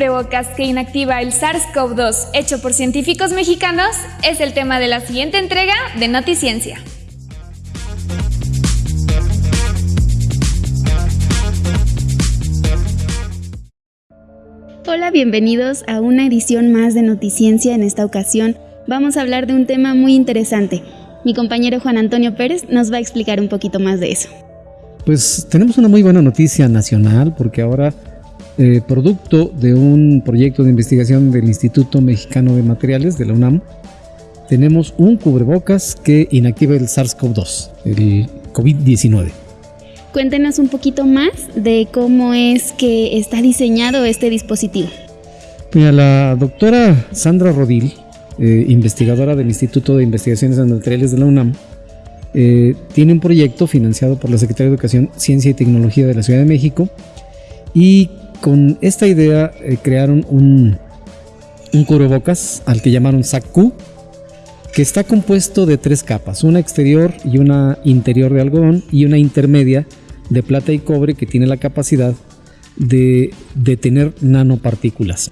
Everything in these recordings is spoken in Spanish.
cubrebocas que inactiva el SARS-CoV-2 hecho por científicos mexicanos es el tema de la siguiente entrega de Noticiencia. Hola, bienvenidos a una edición más de Noticiencia. En esta ocasión vamos a hablar de un tema muy interesante. Mi compañero Juan Antonio Pérez nos va a explicar un poquito más de eso. Pues tenemos una muy buena noticia nacional porque ahora, eh, producto de un proyecto de investigación del Instituto Mexicano de Materiales de la UNAM, tenemos un cubrebocas que inactiva el SARS-CoV-2, el COVID-19. Cuéntenos un poquito más de cómo es que está diseñado este dispositivo. Mira, la doctora Sandra Rodil, eh, investigadora del Instituto de Investigaciones en Materiales de la UNAM, eh, tiene un proyecto financiado por la Secretaría de Educación, Ciencia y Tecnología de la Ciudad de México y con esta idea eh, crearon un, un cubrebocas al que llamaron SACU, que está compuesto de tres capas, una exterior y una interior de algodón y una intermedia de plata y cobre que tiene la capacidad de detener nanopartículas.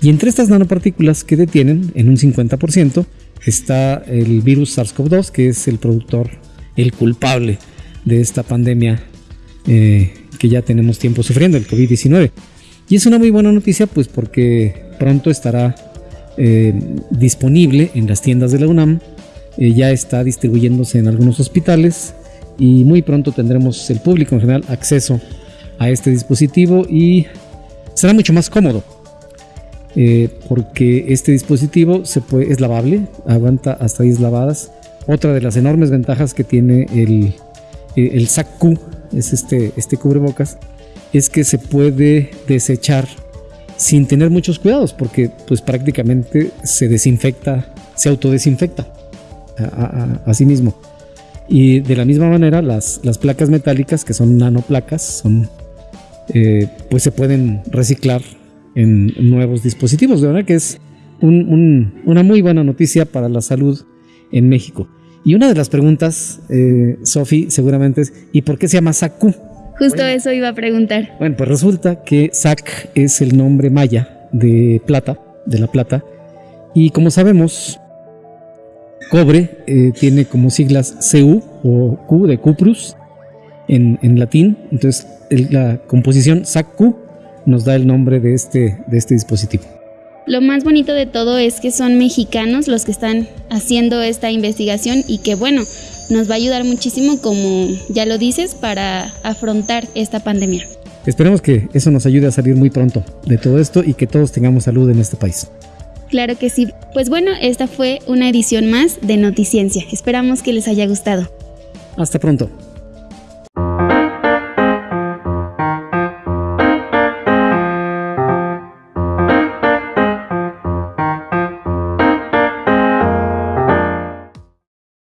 Y entre estas nanopartículas que detienen en un 50% está el virus SARS-CoV-2, que es el productor, el culpable de esta pandemia eh, que ya tenemos tiempo sufriendo, el COVID-19. Y es una muy buena noticia, pues porque pronto estará eh, disponible en las tiendas de la UNAM, eh, ya está distribuyéndose en algunos hospitales y muy pronto tendremos el público en general acceso a este dispositivo y será mucho más cómodo eh, porque este dispositivo se puede, es lavable, aguanta hasta 10 lavadas. Otra de las enormes ventajas que tiene el, el SAC-Q, es este, este cubrebocas, es que se puede desechar sin tener muchos cuidados, porque pues prácticamente se desinfecta, se autodesinfecta a, sí mismo. Y de la misma manera, las, las placas metálicas, que son nanoplacas, son, eh, pues se pueden reciclar en nuevos dispositivos. De verdad que es una muy buena noticia para la salud en México. Y una de las preguntas, eh, Sofi, seguramente es, ¿y por qué se llama SACU? Justo eso iba a preguntar. Bueno, pues resulta que SAC es el nombre maya de plata, de la plata. Y como sabemos, Cobre eh, tiene como siglas CU o Q de Cuprus en, latín. Entonces la composición SAC-Q nos da el nombre de este, de este dispositivo. Lo más bonito de todo es que son mexicanos los que están haciendo esta investigación y que bueno, nos va a ayudar muchísimo, como ya lo dices, para afrontar esta pandemia. Esperemos que eso nos ayude a salir muy pronto de todo esto y que todos tengamos salud en este país. Claro que sí. Pues bueno, esta fue una edición más de Noticiencia. Esperamos que les haya gustado. Hasta pronto.